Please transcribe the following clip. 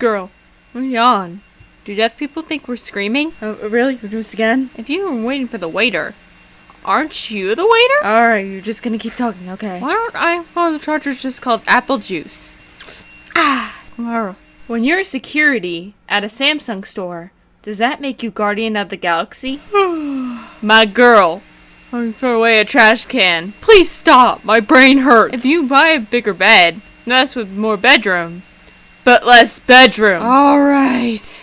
Girl, what are you on? Do deaf people think we're screaming? Uh, really? You do this again? If you were waiting for the waiter, aren't you the waiter? Alright, you're just gonna keep talking, okay? Why don't I follow the chargers just called apple juice? Ah, Tomorrow. when you're security at a Samsung store, does that make you guardian of the galaxy? My girl, me throw away a trash can. Please stop, my brain hurts. If you buy a bigger bed, that's with more bedroom, but less bedroom. Alright.